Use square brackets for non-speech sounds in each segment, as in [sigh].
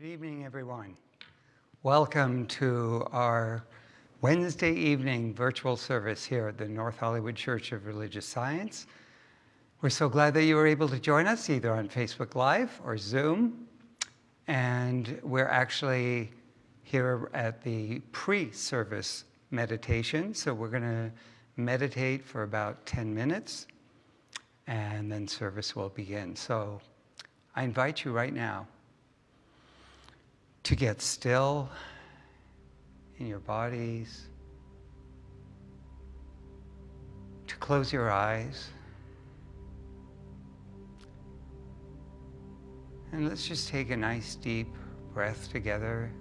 Good evening, everyone. Welcome to our Wednesday evening virtual service here at the North Hollywood Church of Religious Science. We're so glad that you were able to join us either on Facebook Live or Zoom. And we're actually here at the pre-service meditation. So we're going to meditate for about 10 minutes and then service will begin. So I invite you right now to get still in your bodies, to close your eyes. And let's just take a nice deep breath together.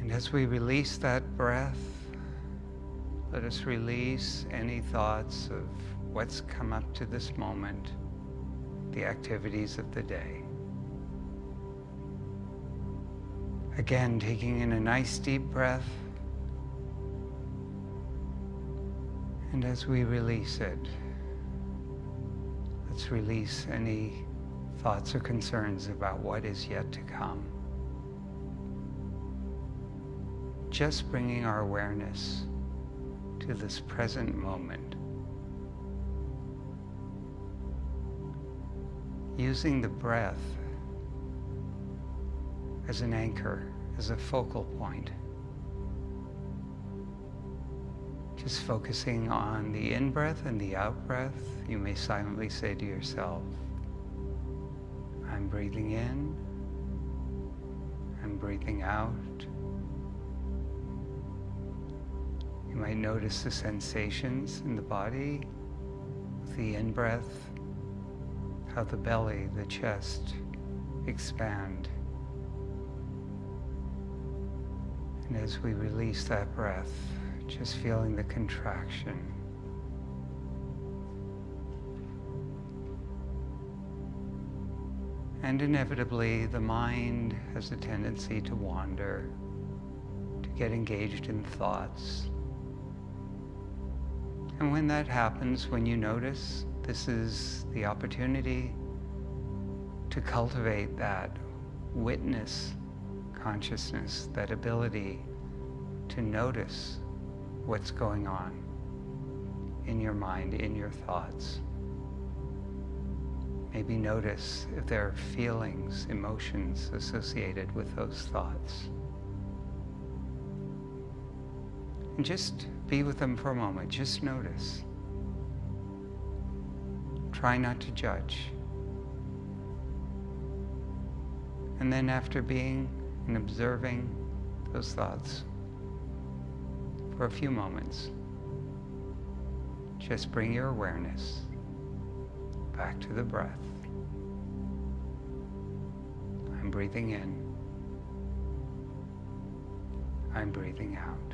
And as we release that breath, let us release any thoughts of what's come up to this moment, the activities of the day. Again, taking in a nice deep breath. And as we release it, let's release any thoughts or concerns about what is yet to come. Just bringing our awareness to this present moment. Using the breath as an anchor, as a focal point. Just focusing on the in breath and the out breath, you may silently say to yourself, I'm breathing in, I'm breathing out. You might notice the sensations in the body, the in breath, how the belly, the chest expand. And as we release that breath, just feeling the contraction. And inevitably, the mind has a tendency to wander, to get engaged in thoughts. And when that happens, when you notice, this is the opportunity to cultivate that witness consciousness, that ability to notice what's going on in your mind, in your thoughts. Maybe notice if there are feelings, emotions associated with those thoughts. And just be with them for a moment. Just notice. Try not to judge. And then after being and observing those thoughts for a few moments, just bring your awareness back to the breath. I'm breathing in. I'm breathing out.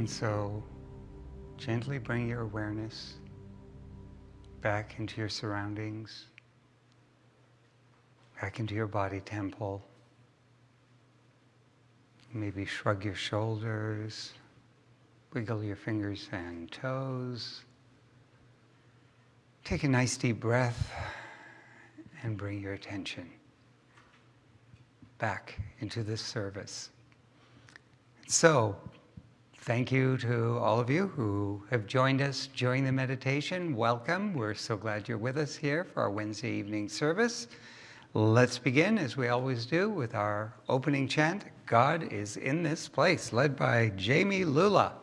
And so gently bring your awareness back into your surroundings, back into your body temple. Maybe shrug your shoulders, wiggle your fingers and toes. Take a nice deep breath and bring your attention back into this service. So, thank you to all of you who have joined us during the meditation. Welcome. We're so glad you're with us here for our Wednesday evening service. Let's begin, as we always do, with our opening chant God is in this place, led by Jamie Lula.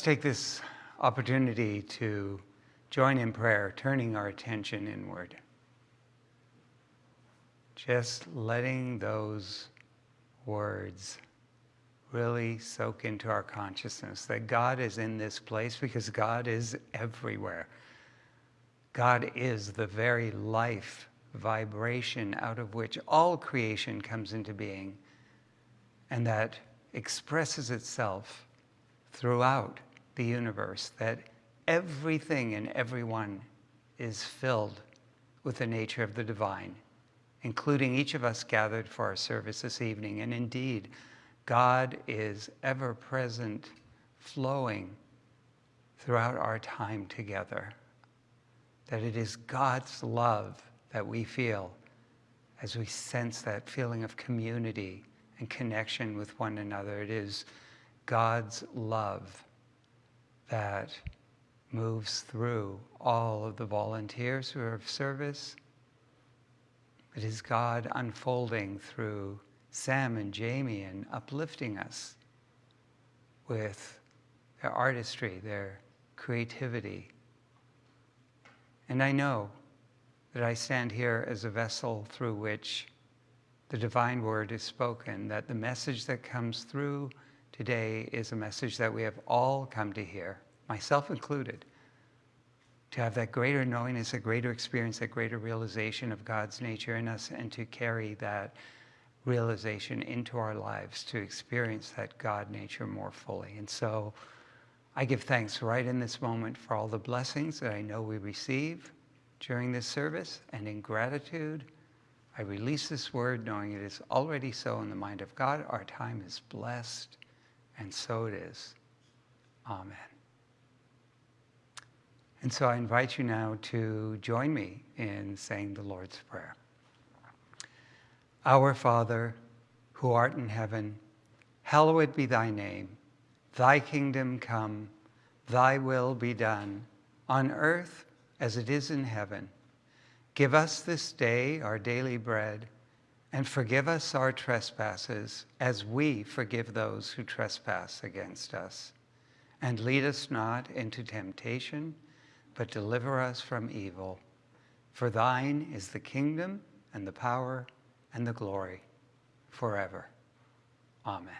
Let's take this opportunity to join in prayer, turning our attention inward. Just letting those words really soak into our consciousness that God is in this place because God is everywhere. God is the very life vibration out of which all creation comes into being and that expresses itself throughout the universe, that everything and everyone is filled with the nature of the divine, including each of us gathered for our service this evening. And indeed, God is ever present, flowing throughout our time together. That it is God's love that we feel as we sense that feeling of community and connection with one another. It is God's love that moves through all of the volunteers who are of service. It is God unfolding through Sam and Jamie and uplifting us with their artistry, their creativity. And I know that I stand here as a vessel through which the divine word is spoken, that the message that comes through today is a message that we have all come to hear, myself included, to have that greater knowingness, a greater experience, that greater realization of God's nature in us, and to carry that realization into our lives, to experience that God nature more fully. And so I give thanks right in this moment for all the blessings that I know we receive during this service, and in gratitude, I release this word knowing it is already so in the mind of God. Our time is blessed, and so it is. Amen. And so I invite you now to join me in saying the Lord's Prayer. Our Father, who art in heaven, hallowed be thy name. Thy kingdom come, thy will be done, on earth as it is in heaven. Give us this day our daily bread, And forgive us our trespasses as we forgive those who trespass against us. And lead us not into temptation, but deliver us from evil. For thine is the kingdom and the power and the glory forever. Amen.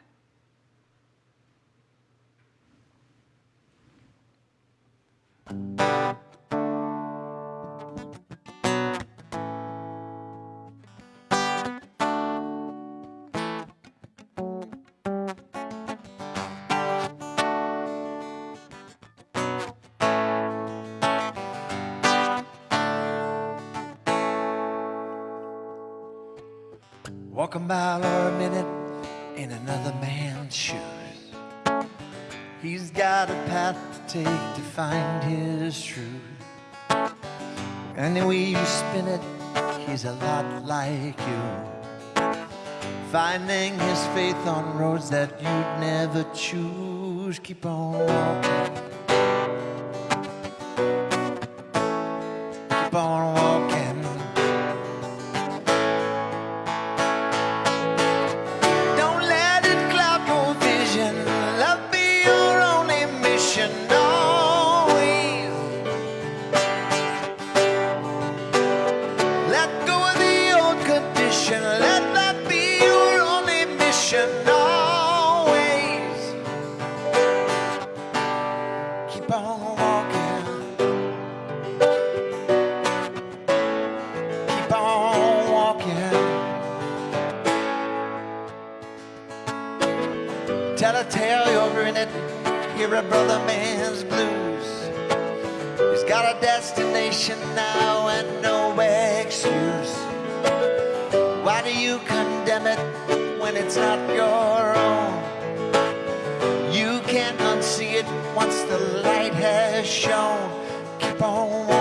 Walk a mile or a minute in another man's shoes. He's got a path to take to find his truth. And the way you spin it, he's a lot like you. Finding his faith on roads that you'd never choose. Keep on walking. Tell a tale, you're in it. Hear a brother man's blues. He's got a destination now and no excuse. Why do you condemn it when it's not your own? You can't unsee it once the light has shone. Keep on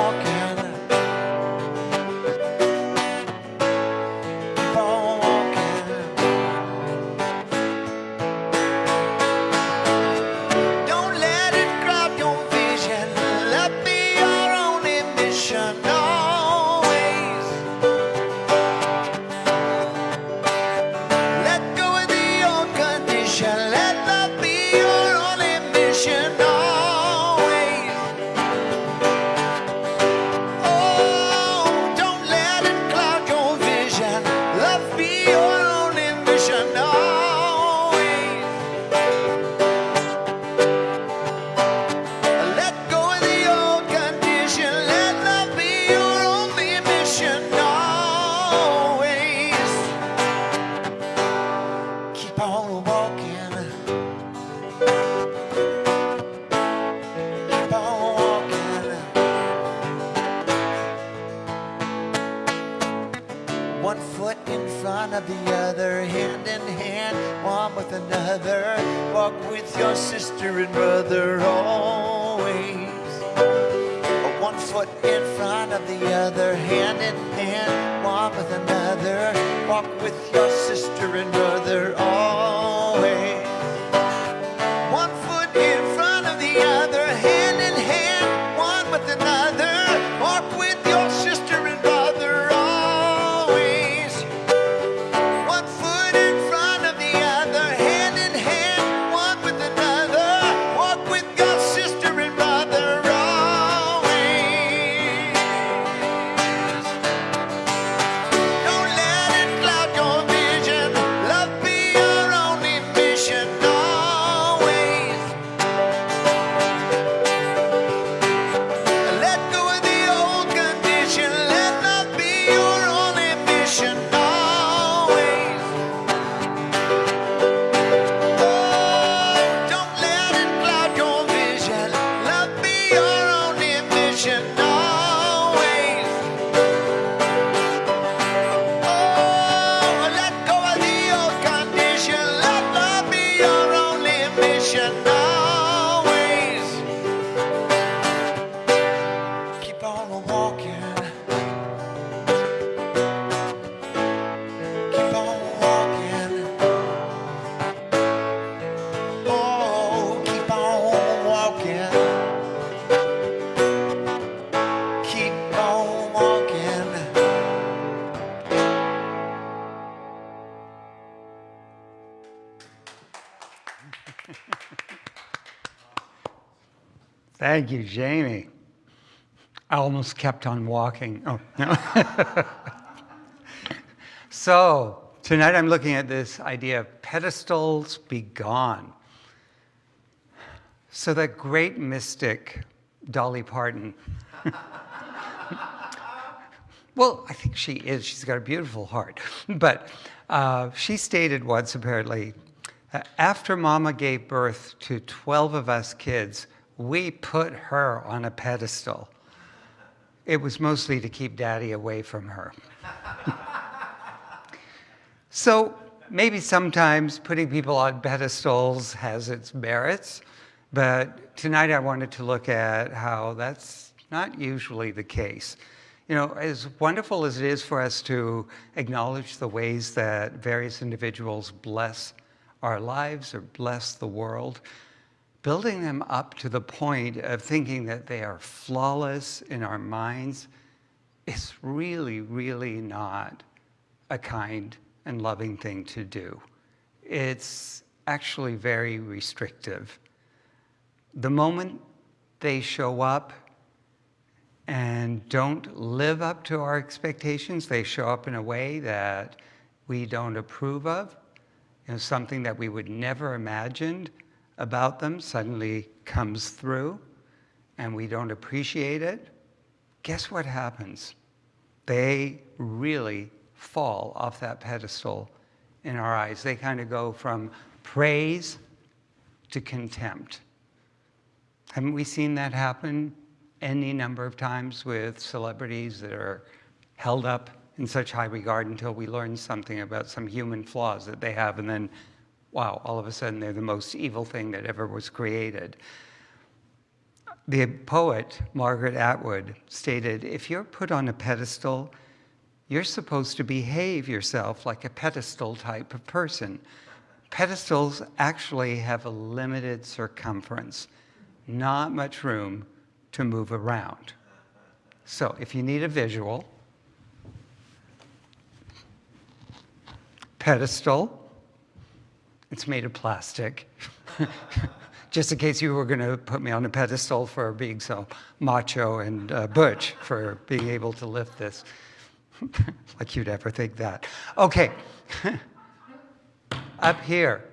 Thank you, Jamie. I almost kept on walking. Oh, no. [laughs] so, tonight I'm looking at this idea of pedestals be gone. So, that great mystic, Dolly Parton, [laughs] well, I think she is. She's got a beautiful heart. But uh, she stated once, apparently, after mama gave birth to 12 of us kids, we put her on a pedestal. It was mostly to keep daddy away from her. [laughs] so maybe sometimes putting people on pedestals has its merits, but tonight I wanted to look at how that's not usually the case. You know, as wonderful as it is for us to acknowledge the ways that various individuals bless our lives or bless the world, building them up to the point of thinking that they are flawless in our minds is really, really not a kind and loving thing to do. It's actually very restrictive. The moment they show up and don't live up to our expectations. They show up in a way that we don't approve of. You know, something that we would never imagined about them suddenly comes through and we don't appreciate it. Guess what happens? They really fall off that pedestal in our eyes. They kind of go from praise to contempt. Haven't we seen that happen any number of times with celebrities that are held up in such high regard until we learn something about some human flaws that they have, and then, wow, all of a sudden they're the most evil thing that ever was created. The poet Margaret Atwood stated if you're put on a pedestal, you're supposed to behave yourself like a pedestal type of person. Pedestals actually have a limited circumference, not much room to move around. So if you need a visual, pedestal, it's made of plastic. [laughs] Just in case you were going to put me on a pedestal for being so macho and uh, butch for being able to lift this. [laughs] like you'd ever think that. Okay. [laughs] Up here,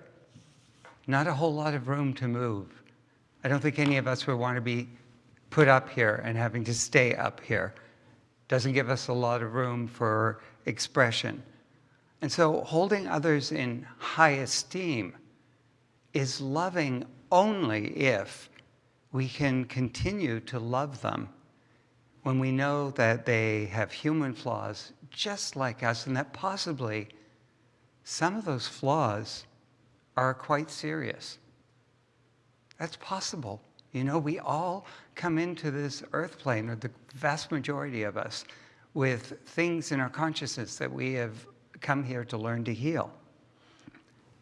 not a whole lot of room to move. I don't think any of us would want to be put up here and having to stay up here. Doesn't give us a lot of room for expression. And so holding others in high esteem is loving only if we can continue to love them when we know that they have human flaws just like us and that possibly some of those flaws are quite serious. That's possible. You know, we all come into this earth plane, or the vast majority of us, with things in our consciousness that we have come here to learn to heal.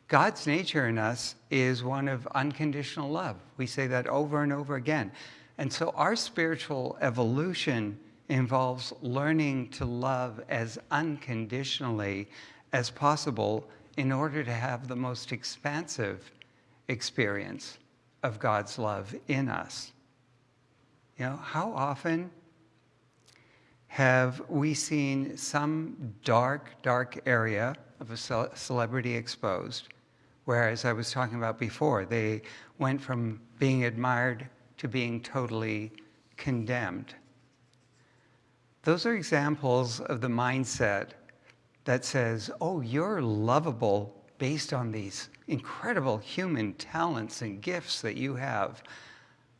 God's nature in us is one of unconditional love. We say that over and over again. And so our spiritual evolution involves learning to love as unconditionally as possible in order to have the most expansive experience of God's love in us. You know, how often have we seen some dark, dark area of a celebrity exposed, where, as I was talking about before, they went from being admired to being totally condemned? Those are examples of the mindset that says, oh, you're lovable based on these incredible human talents and gifts that you have,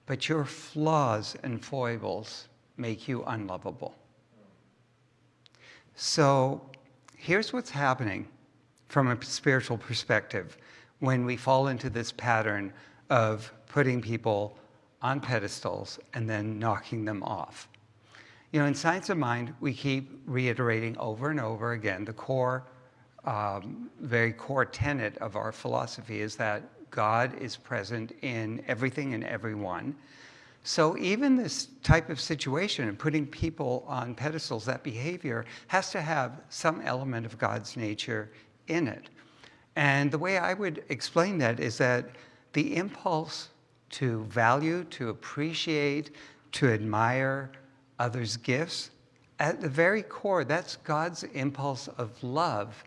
but your flaws and foibles make you unlovable. So here's what's happening from a spiritual perspective when we fall into this pattern of putting people on pedestals and then knocking them off. You know, in Science of Mind, we keep reiterating over and over again the core um, very core tenet of our philosophy is that God is present in everything and everyone. So even this type of situation and putting people on pedestals, that behavior has to have some element of God's nature in it. And the way I would explain that is that the impulse to value, to appreciate, to admire others' gifts. At the very core, that's God's impulse of love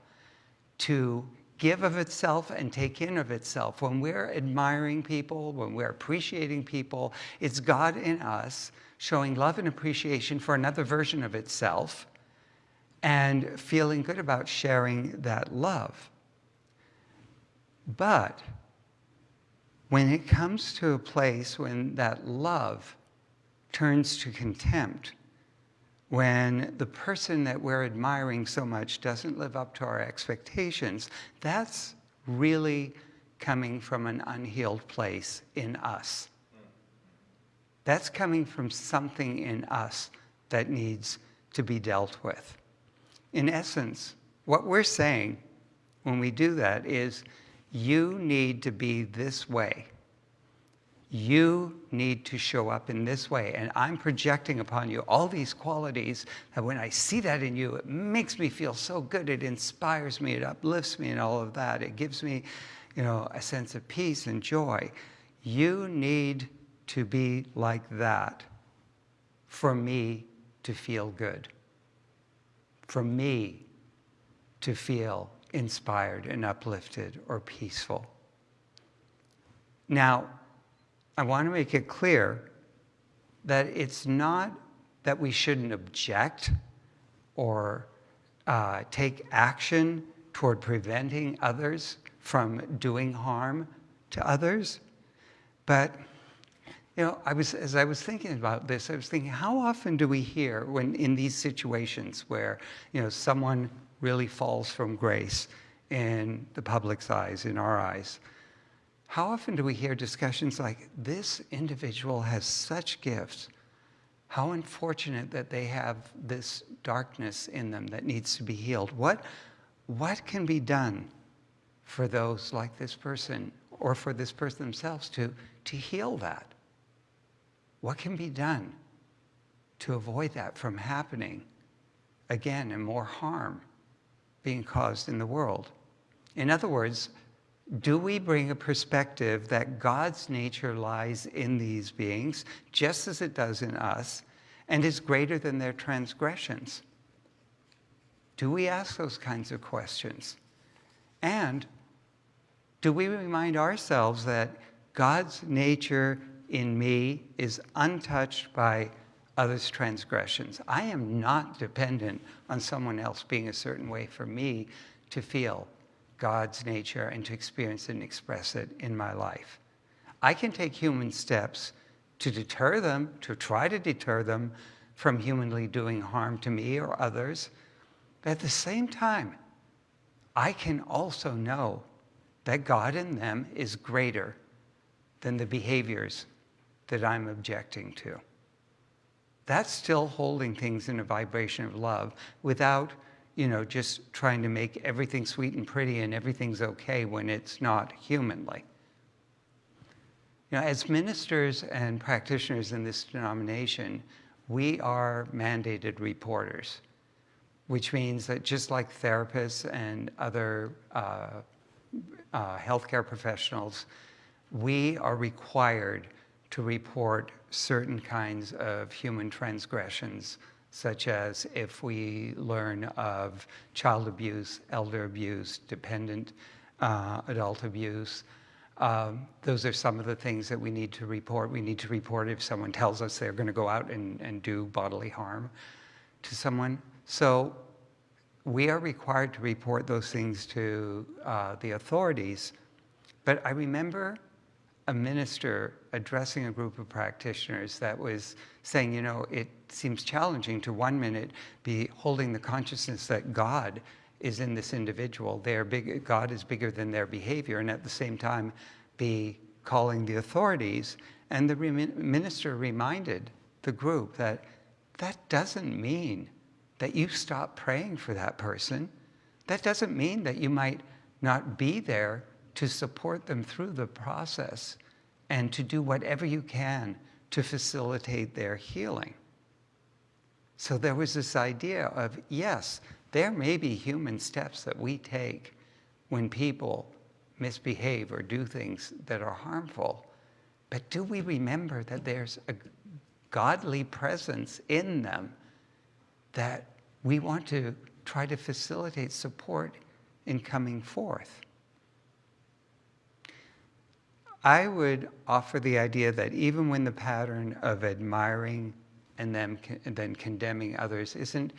to give of itself and take in of itself. When we're admiring people, when we're appreciating people, it's God in us showing love and appreciation for another version of itself and feeling good about sharing that love. But when it comes to a place when that love turns to contempt, when the person that we're admiring so much doesn't live up to our expectations, that's really coming from an unhealed place in us. That's coming from something in us that needs to be dealt with. In essence, what we're saying when we do that is you need to be this way you need to show up in this way. And I'm projecting upon you all these qualities that when I see that in you, it makes me feel so good. It inspires me, it uplifts me, and all of that. It gives me, you know, a sense of peace and joy. You need to be like that for me to feel good, for me to feel inspired and uplifted or peaceful. Now, I want to make it clear that it's not that we shouldn't object or uh, take action toward preventing others from doing harm to others. But, you know, I was, as I was thinking about this, I was thinking, how often do we hear when in these situations where, you know, someone really falls from grace in the public's eyes, in our eyes, how often do we hear discussions like, this individual has such gifts. How unfortunate that they have this darkness in them that needs to be healed. What, what can be done for those like this person or for this person themselves to, to heal that? What can be done to avoid that from happening again and more harm being caused in the world? In other words, do we bring a perspective that God's nature lies in these beings, just as it does in us, and is greater than their transgressions? Do we ask those kinds of questions? And do we remind ourselves that God's nature in me is untouched by others' transgressions? I am not dependent on someone else being a certain way for me to feel God's nature and to experience it and express it in my life. I can take human steps to deter them, to try to deter them from humanly doing harm to me or others. But at the same time, I can also know that God in them is greater than the behaviors that I'm objecting to. That's still holding things in a vibration of love without you know, just trying to make everything sweet and pretty and everything's okay when it's not humanly. You know, as ministers and practitioners in this denomination, we are mandated reporters, which means that just like therapists and other uh, uh, healthcare professionals, we are required to report certain kinds of human transgressions such as if we learn of child abuse, elder abuse, dependent uh, adult abuse. Um, those are some of the things that we need to report. We need to report if someone tells us they're going to go out and, and do bodily harm to someone. So we are required to report those things to uh, the authorities. But I remember a minister addressing a group of practitioners that was saying, you know, it seems challenging to one minute be holding the consciousness that God is in this individual. Their big, God is bigger than their behavior, and at the same time be calling the authorities. And the minister reminded the group that that doesn't mean that you stop praying for that person. That doesn't mean that you might not be there to support them through the process and to do whatever you can to facilitate their healing. So there was this idea of, yes, there may be human steps that we take when people misbehave or do things that are harmful. But do we remember that there's a godly presence in them that we want to try to facilitate support in coming forth? I would offer the idea that even when the pattern of admiring and then, and then condemning others isn't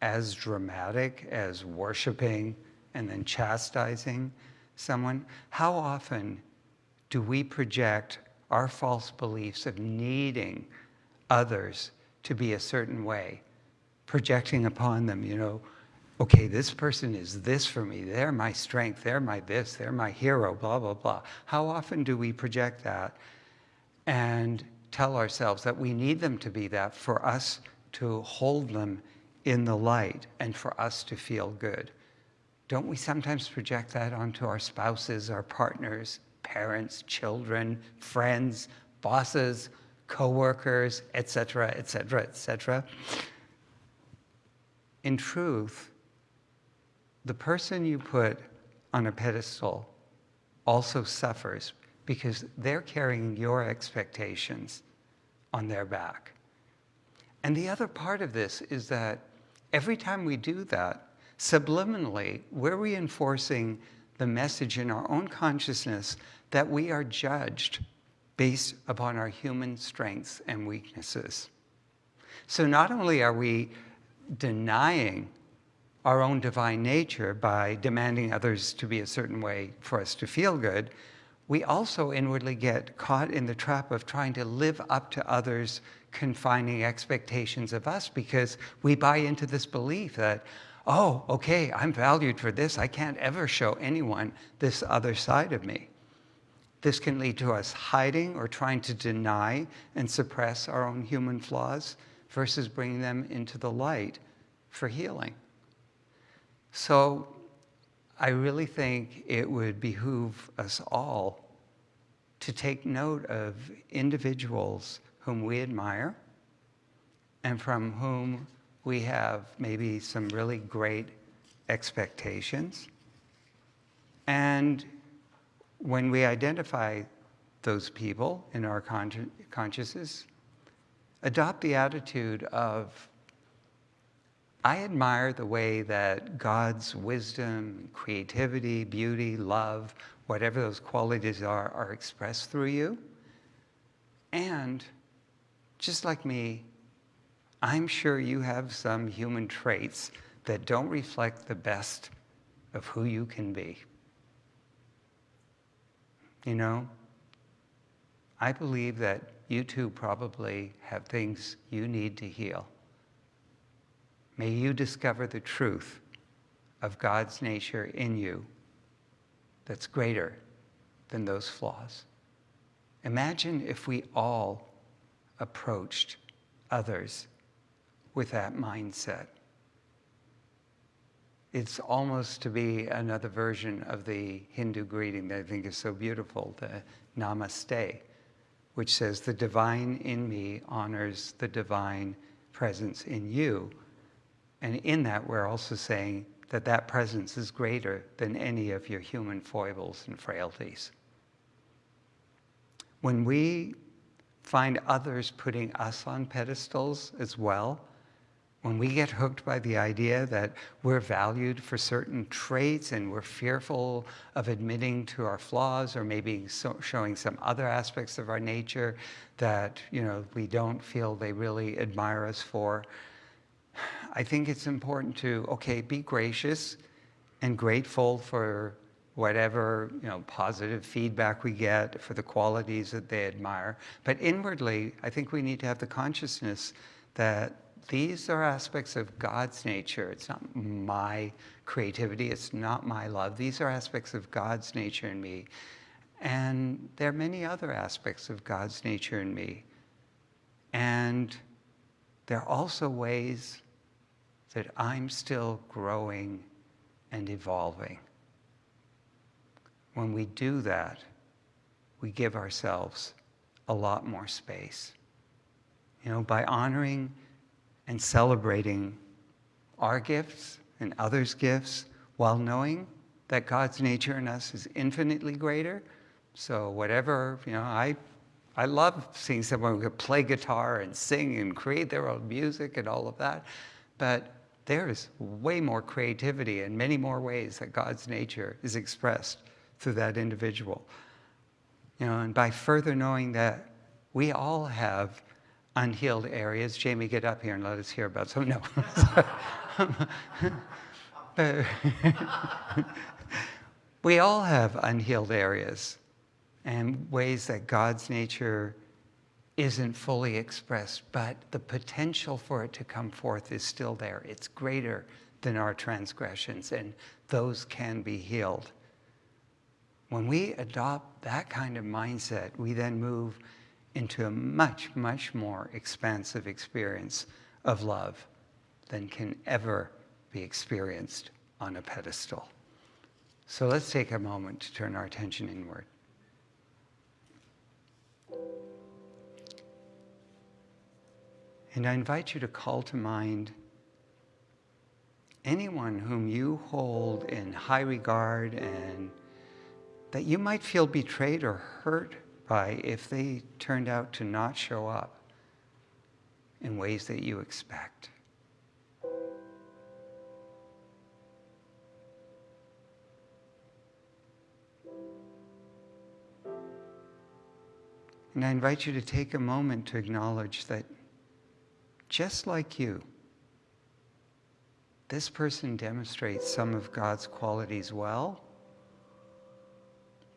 as dramatic as worshiping and then chastising someone, how often do we project our false beliefs of needing others to be a certain way, projecting upon them, you know, okay, this person is this for me. They're my strength. They're my this. They're my hero, blah, blah, blah. How often do we project that and tell ourselves that we need them to be that for us to hold them in the light and for us to feel good? Don't we sometimes project that onto our spouses, our partners, parents, children, friends, bosses, coworkers, etc., etc., etc.? In truth, the person you put on a pedestal also suffers because they're carrying your expectations on their back. And the other part of this is that every time we do that, subliminally, we're reinforcing the message in our own consciousness that we are judged based upon our human strengths and weaknesses. So not only are we denying our own divine nature by demanding others to be a certain way for us to feel good, we also inwardly get caught in the trap of trying to live up to others' confining expectations of us because we buy into this belief that, oh, okay, I'm valued for this. I can't ever show anyone this other side of me. This can lead to us hiding or trying to deny and suppress our own human flaws versus bringing them into the light for healing. So I really think it would behoove us all to take note of individuals whom we admire and from whom we have maybe some really great expectations. And when we identify those people in our consciousness, adopt the attitude of I admire the way that God's wisdom, creativity, beauty, love, whatever those qualities are, are expressed through you. And just like me, I'm sure you have some human traits that don't reflect the best of who you can be. You know, I believe that you too probably have things you need to heal. May you discover the truth of God's nature in you that's greater than those flaws. Imagine if we all approached others with that mindset. It's almost to be another version of the Hindu greeting that I think is so beautiful, the Namaste, which says, The divine in me honors the divine presence in you and in that, we're also saying that that presence is greater than any of your human foibles and frailties. When we find others putting us on pedestals as well, when we get hooked by the idea that we're valued for certain traits and we're fearful of admitting to our flaws or maybe so showing some other aspects of our nature that you know we don't feel they really admire us for, I think it's important to, okay, be gracious and grateful for whatever you know, positive feedback we get, for the qualities that they admire. But inwardly, I think we need to have the consciousness that these are aspects of God's nature. It's not my creativity. It's not my love. These are aspects of God's nature in me. And there are many other aspects of God's nature in me. And there are also ways that I'm still growing and evolving. When we do that, we give ourselves a lot more space. You know, by honoring and celebrating our gifts and others' gifts while knowing that God's nature in us is infinitely greater. So whatever, you know, I I love seeing someone who could play guitar and sing and create their own music and all of that. But there is way more creativity and many more ways that God's nature is expressed through that individual. You know, and by further knowing that we all have unhealed areas, Jami, get up here and let us hear about some. No. [laughs] [laughs] we all have unhealed areas and ways that God's nature isn't fully expressed, but the potential for it to come forth is still there. It's greater than our transgressions, and those can be healed. When we adopt that kind of mindset, we then move into a much, much more expansive experience of love than can ever be experienced on a pedestal. So let's take a moment to turn our attention inward. And I invite you to call to mind anyone whom you hold in high regard and that you might feel betrayed or hurt by if they turned out to not show up in ways that you expect. And I invite you to take a moment to acknowledge that just like you, this person demonstrates some of God's qualities well,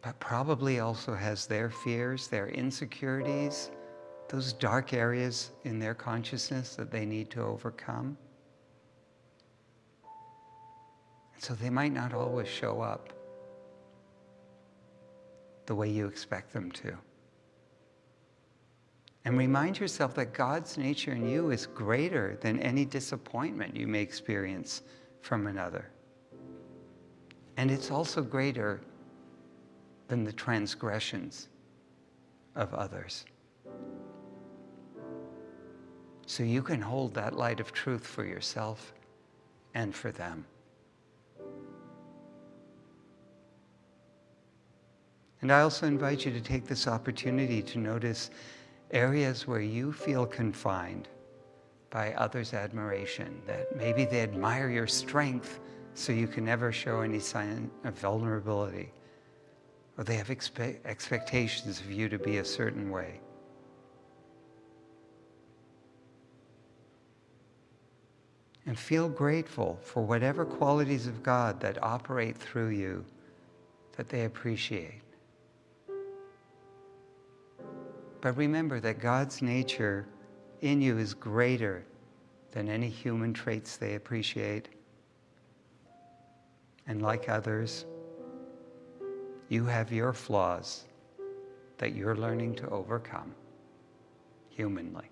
but probably also has their fears, their insecurities, those dark areas in their consciousness that they need to overcome. And so they might not always show up the way you expect them to. And remind yourself that God's nature in you is greater than any disappointment you may experience from another. And it's also greater than the transgressions of others. So you can hold that light of truth for yourself and for them. And I also invite you to take this opportunity to notice areas where you feel confined by others' admiration, that maybe they admire your strength so you can never show any sign of vulnerability, or they have expe- expectations of you to be a certain way. And feel grateful for whatever qualities of God that operate through you that they appreciate. But remember that God's nature in you is greater than any human traits they appreciate. And like others, you have your flaws that you're learning to overcome humanly.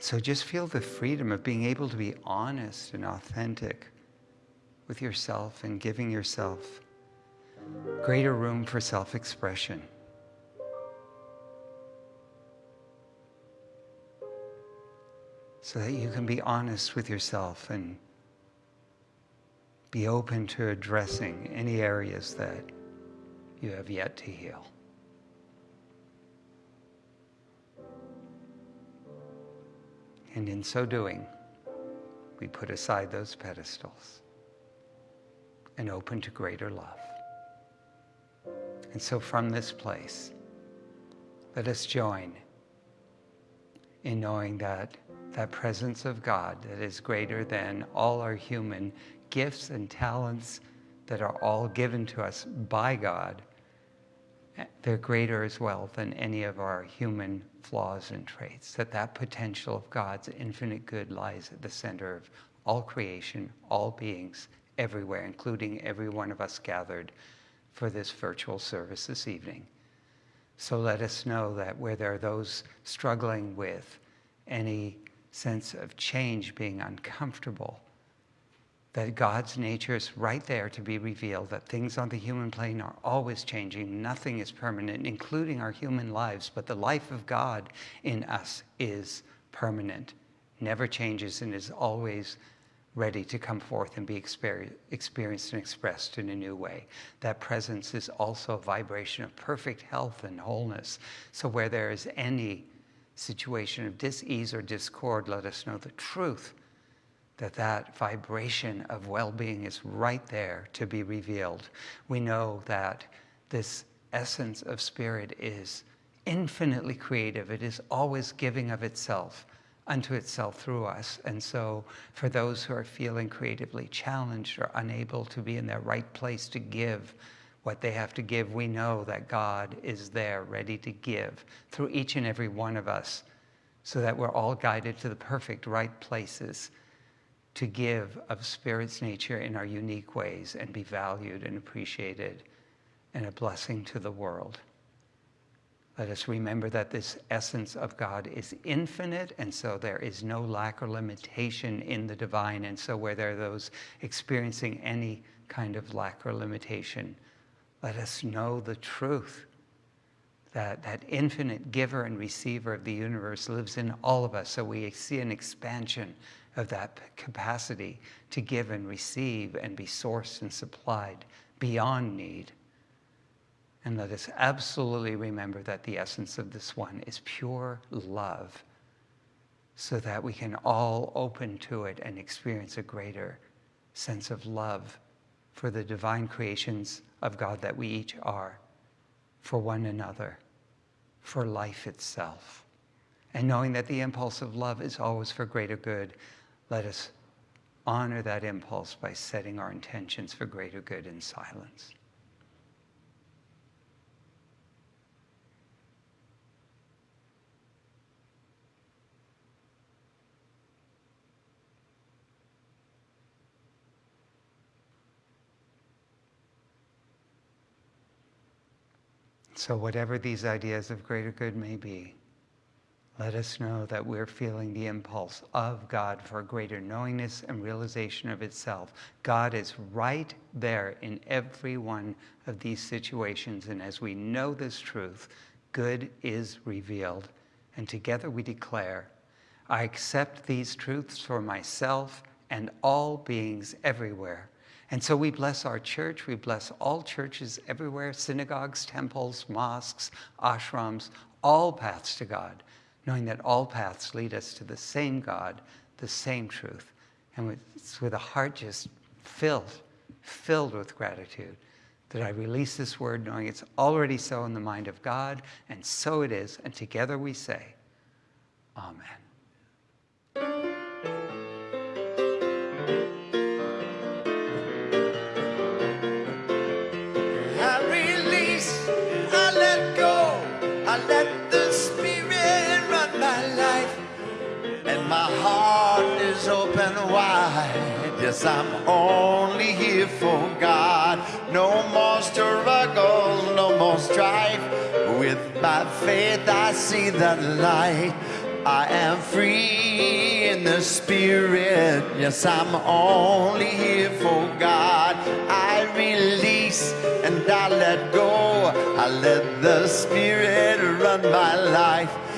So just feel the freedom of being able to be honest and authentic with yourself and giving yourself greater room for self expression. So that you can be honest with yourself and be open to addressing any areas that you have yet to heal. And in so doing, we put aside those pedestals and open to greater love. And so from this place, let us join in knowing that that presence of God that is greater than all our human gifts and talents that are all given to us by God, they're greater as well than any of our human flaws and traits. That that potential of God's infinite good lies at the center of all creation, all beings, everywhere, including every one of us gathered for this virtual service this evening. So let us know that where there are those struggling with any sense of change being uncomfortable, that God's nature is right there to be revealed, that things on the human plane are always changing, nothing is permanent, including our human lives, but the life of God in us is permanent, never changes, and is always ready to come forth and be experienced and expressed in a new way. That presence is also a vibration of perfect health and wholeness. So where there is any situation of dis-ease or discord, let us know the truth that that vibration of well-being is right there to be revealed. We know that this essence of spirit is infinitely creative. It is always giving of itself unto itself through us. And so for those who are feeling creatively challenged or unable to be in their right place to give what they have to give, we know that God is there ready to give through each and every one of us so that we're all guided to the perfect right places to give of Spirit's nature in our unique ways and be valued and appreciated and a blessing to the world. Let us remember that this essence of God is infinite, and so there is no lack or limitation in the divine. And so, where there are those experiencing any kind of lack or limitation, let us know the truth that that infinite giver and receiver of the universe lives in all of us. So, we see an expansion of that capacity to give and receive and be sourced and supplied beyond need. And let us absolutely remember that the essence of this one is pure love so that we can all open to it and experience a greater sense of love for the divine creations of God that we each are, for one another, for life itself. And knowing that the impulse of love is always for greater good, let us honor that impulse by setting our intentions for greater good in silence. So, whatever these ideas of greater good may be, let us know that we're feeling the impulse of God for greater knowingness and realization of itself. God is right there in every one of these situations. And as we know this truth, good is revealed. And together we declare, I accept these truths for myself and all beings everywhere. And so we bless our church, we bless all churches everywhere synagogues, temples, mosques, ashrams, all paths to God, knowing that all paths lead us to the same God, the same truth. And with, with a heart just filled, filled with gratitude that I release this word, knowing it's already so in the mind of God, and so it is. And together we say, Amen. Yes, I'm only here for God. No more struggles, no more strife. With my faith, I see the light. I am free in the spirit. Yes, I'm only here for God. I release and I let go. I let the spirit run my life.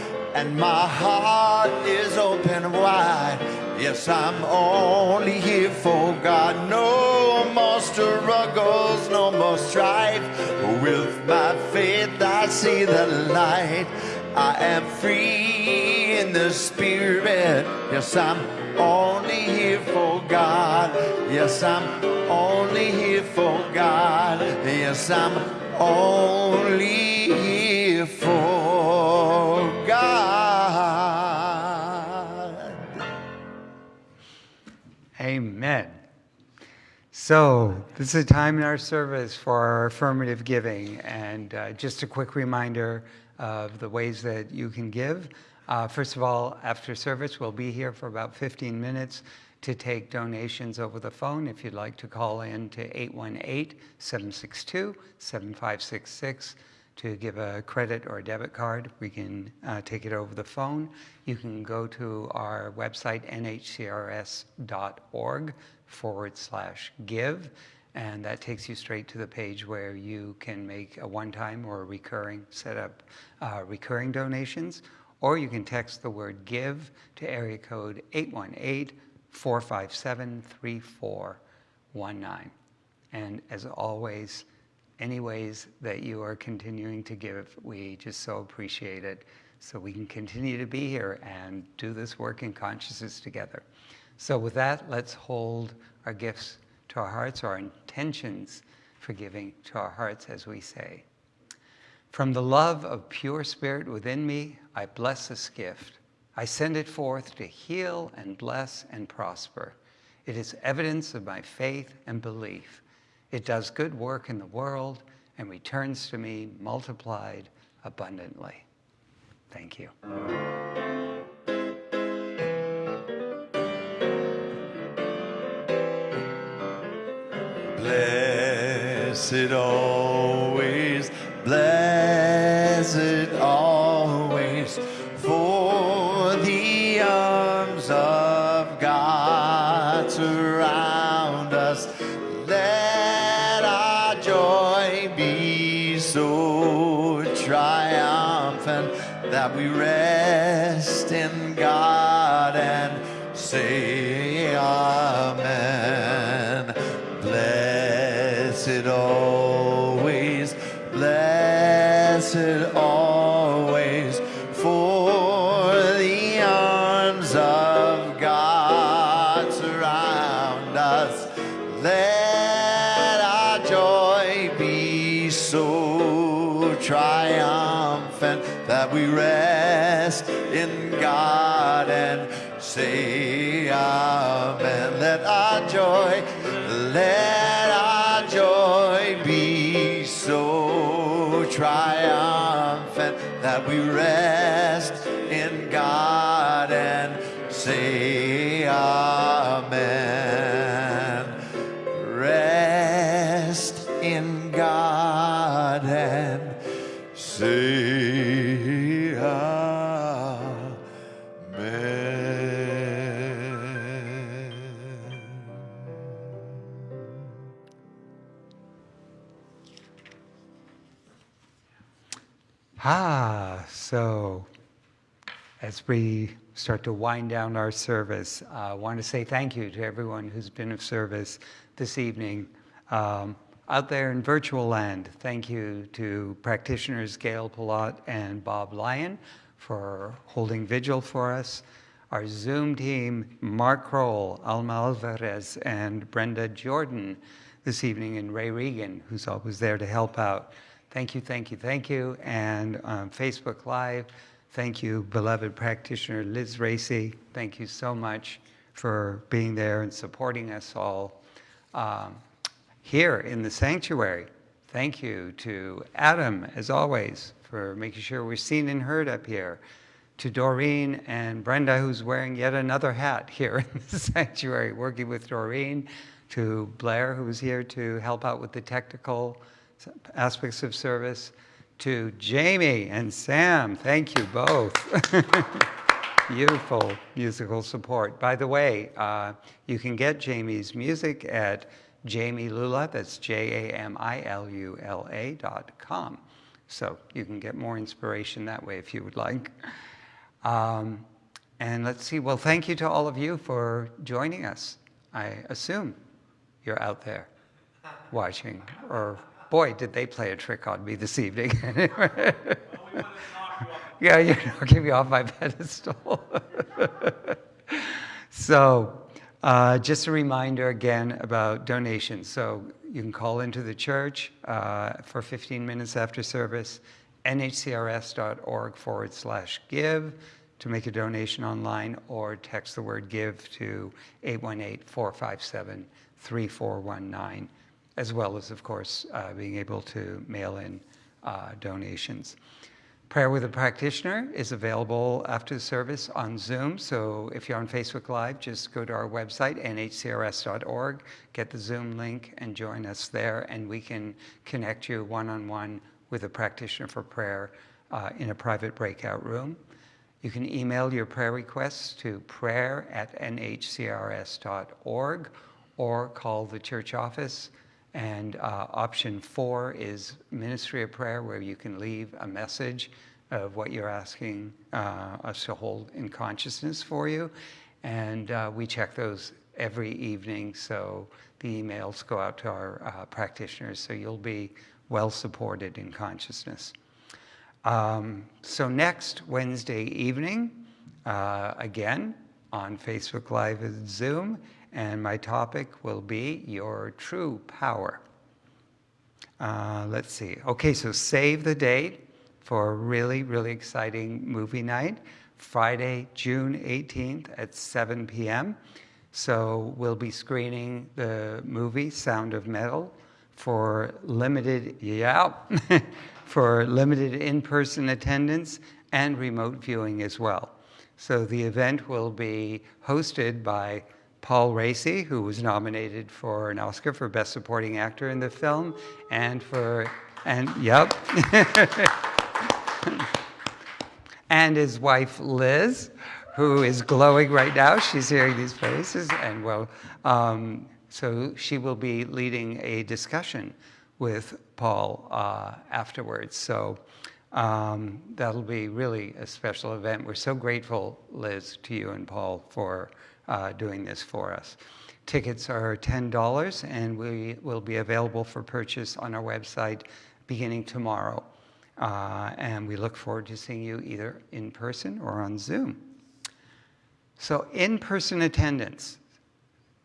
And my heart is open wide. Yes, I'm only here for God. No more struggles, no more strife. With my faith, I see the light. I am free in the spirit. Yes, I'm only here for God. Yes, I'm only here for God. Yes, I'm only here for Amen. So, this is a time in our service for our affirmative giving. And uh, just a quick reminder of the ways that you can give. Uh, first of all, after service, we'll be here for about 15 minutes to take donations over the phone. If you'd like to call in to 818 762 7566 to give a credit or a debit card, we can uh, take it over the phone. You can go to our website, nhcrs.org forward slash give, and that takes you straight to the page where you can make a one-time or a recurring, set up uh, recurring donations, or you can text the word give to area code 818 457 3419. And as always, any ways that you are continuing to give, we just so appreciate it so we can continue to be here and do this work in consciousness together. So, with that, let's hold our gifts to our hearts, our intentions for giving to our hearts as we say. From the love of pure spirit within me, I bless this gift. I send it forth to heal and bless and prosper. It is evidence of my faith and belief. It does good work in the world and returns to me multiplied abundantly. Thank you. Blessed always, that we rest joy, let our joy be so triumphant that we rest in God and say Amen. Ah, so as we start to wind down our service, I want to say thank you to everyone who's been of service this evening. Um, out there in virtual land, thank you to practitioners Gail Pilot and Bob Lyon for holding vigil for us. Our Zoom team, Mark Kroll, Alma Alvarez, and Brenda Jordan this evening, and Ray Regan, who's always there to help out. Thank you, thank you, thank you. And Facebook Live, thank you, beloved practitioner Liz Raci. Thank you so much for being there and supporting us all um, here in the sanctuary. Thank you to Adam, as always, for making sure we're seen and heard up here. To Doreen and Brenda, who's wearing yet another hat here [laughs] in the sanctuary, working with Doreen. To Blair, who's here to help out with the technical aspects of service. To Jami and Sam, thank you both. [laughs] Beautiful musical support. By the way, uh, you can get Jami's music at Jami Lula, that's J A M I L U L A dot com. So you can get more inspiration that way if you would like. Um, and let's see, well, thank you to all of you for joining us. I assume you're out there watching, or boy, did they play a trick on me this evening. [laughs] [laughs] yeah, you're knocking me off my pedestal. [laughs] so, uh, just a reminder again about donations. So, you can call into the church uh, for 15 minutes after service, nhcrs.org forward slash give to make a donation online, or text the word give to 818 457 3419 as well as, of course, uh, being able to mail in uh, donations. Prayer with a Practitioner is available after the service on Zoom. So if you're on Facebook Live, just go to our website, nhcrs.org, get the Zoom link, and join us there. And we can connect you one on one with a practitioner for prayer uh, in a private breakout room. You can email your prayer requests to prayer at nhcrs.org or call the church office and uh, option four is Ministry of Prayer, where you can leave a message of what you're asking uh, us to hold in consciousness for you. And uh, we check those every evening, so the emails go out to our uh, practitioners, so you'll be well supported in consciousness. Um, so next Wednesday evening, uh, again on Facebook Live and Zoom, and my topic will be your true power. Uh, let's see. Okay, so save the date for a really, really exciting movie night, Friday, June 18th at 7 p.m. So we'll be screening the movie Sound of Metal for limited, yeah, [laughs] for limited in-person attendance and remote viewing as well. So the event will be hosted by Paul Raci, who was nominated for an Oscar for Best Supporting Actor in the film, and for, and yep. [laughs] and his wife Liz, who is glowing right now. She's hearing these faces, and well, um, so she will be leading a discussion with Paul uh, afterwards. So um, that'll be really a special event. We're so grateful, Liz, to you and Paul for uh, doing this for us. Tickets are $10 and we will be available for purchase on our website beginning tomorrow. Uh, and we look forward to seeing you either in person or on Zoom. So in-person attendance.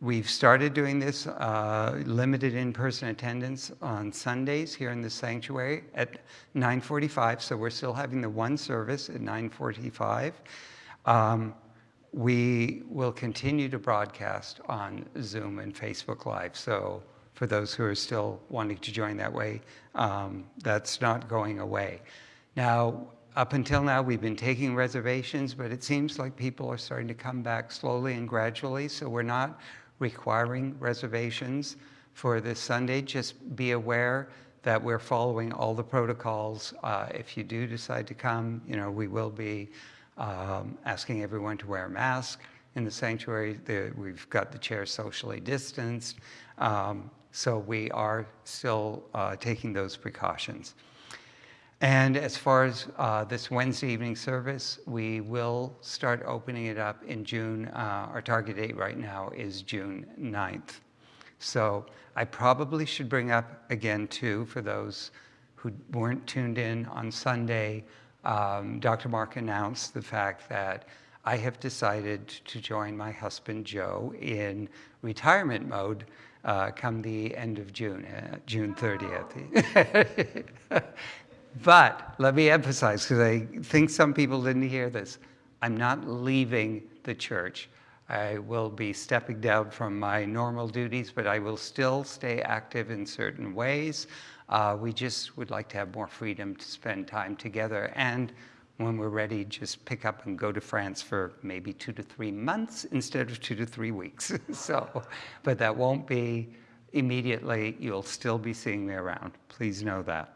We've started doing this uh, limited in-person attendance on Sundays here in the sanctuary at 9.45, so we're still having the one service at 9.45. Um, we will continue to broadcast on Zoom and Facebook Live, so for those who are still wanting to join that way, um, that's not going away. Now, up until now, we've been taking reservations, but it seems like people are starting to come back slowly and gradually, so we're not requiring reservations for this Sunday. Just be aware that we're following all the protocols. Uh, if you do decide to come, you know, we will be um, asking everyone to wear a mask in the sanctuary. The, we've got the chairs socially distanced. Um, so we are still uh, taking those precautions. And as far as uh, this Wednesday evening service, we will start opening it up in June. Uh, our target date right now is June 9th. So I probably should bring up again, too, for those who weren't tuned in on Sunday, um, Dr. Mark announced the fact that I have decided to join my husband, Joe, in retirement mode uh, come the end of June, uh, June 30th. [laughs] but let me emphasize, because I think some people didn't hear this, I'm not leaving the church. I will be stepping down from my normal duties, but I will still stay active in certain ways. Uh, we just would like to have more freedom to spend time together and when we're ready, just pick up and go to France for maybe two to three months instead of two to three weeks. [laughs] so, but that won't be immediately. You'll still be seeing me around. Please know that.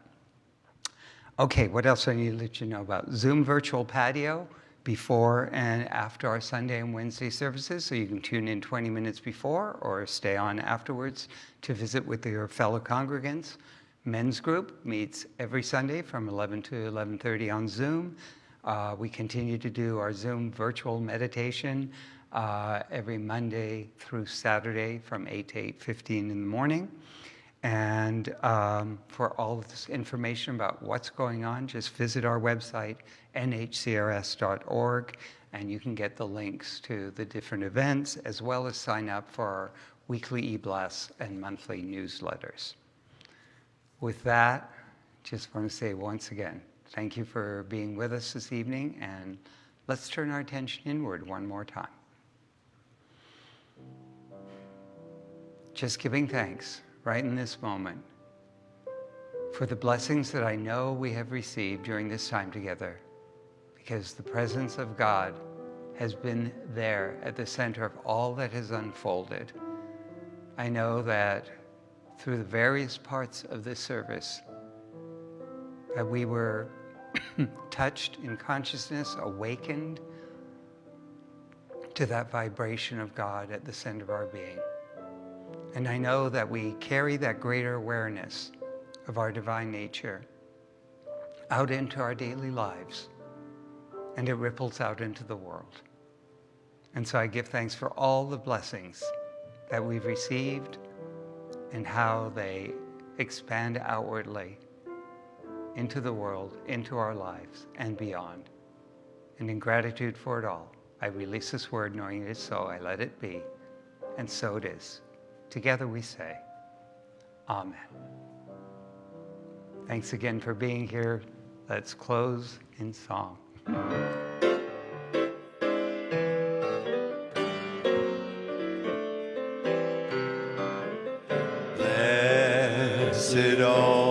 Okay, what else I need to let you know about? Zoom Virtual Patio before and after our Sunday and Wednesday services, so you can tune in 20 minutes before or stay on afterwards to visit with your fellow congregants. Men's group meets every Sunday from 11 to 11.30 on Zoom. Uh, we continue to do our Zoom virtual meditation uh, every Monday through Saturday from 8 to 8.15 in the morning. And um, for all of this information about what's going on, just visit our website, nhcrs.org, and you can get the links to the different events, as well as sign up for our weekly e-blasts and monthly newsletters. With that, just want to say once again, thank you for being with us this evening, and let's turn our attention inward one more time. Just giving thanks right in this moment for the blessings that I know we have received during this time together, because the presence of God has been there at the center of all that has unfolded. I know that through the various parts of this service that we were [clears throat] touched in consciousness, awakened to that vibration of God at the center of our being. And I know that we carry that greater awareness of our divine nature out into our daily lives, and it ripples out into the world. And so I give thanks for all the blessings that we've received and how they expand outwardly into the world, into our lives, and beyond. And in gratitude for it all, I release this word knowing it is so. I let it be. And so it is. Together we say, Amen. Thanks again for being here. Let's close in song. Blessed always,